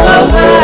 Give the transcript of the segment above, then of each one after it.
so high.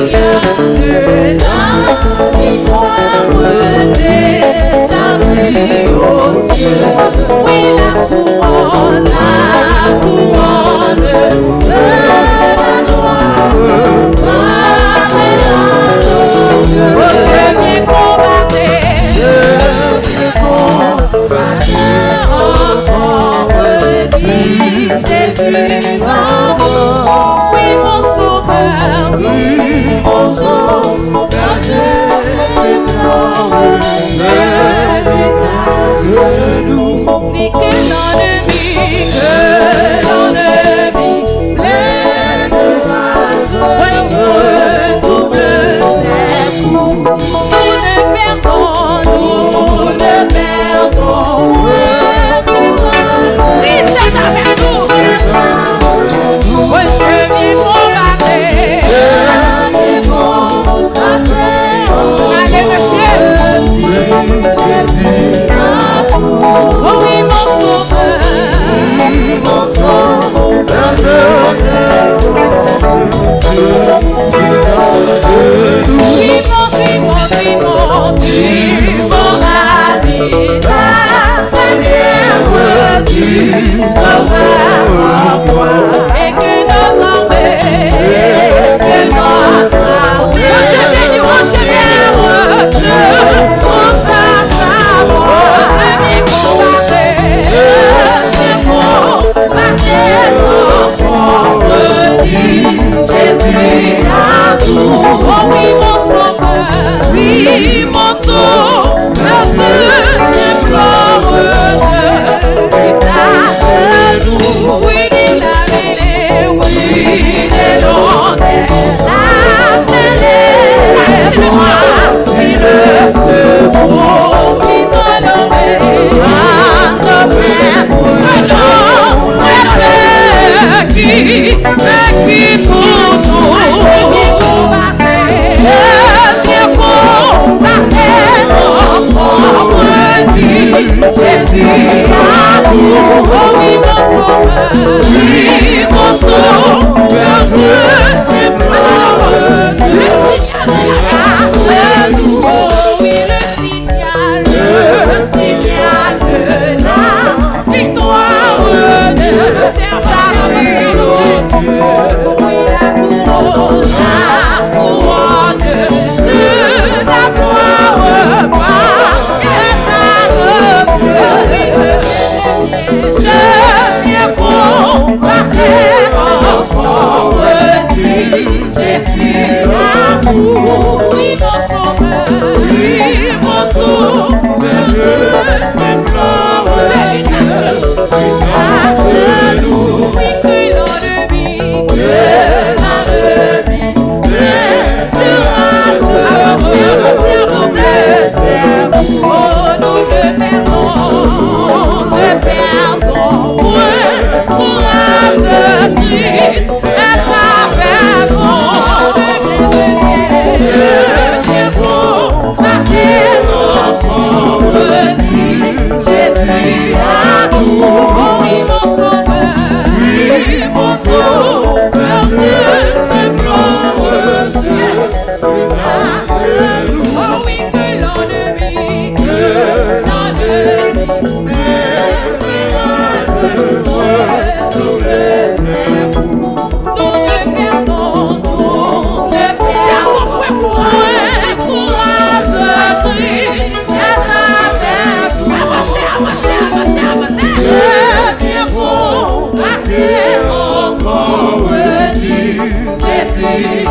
Thank you. word Amen.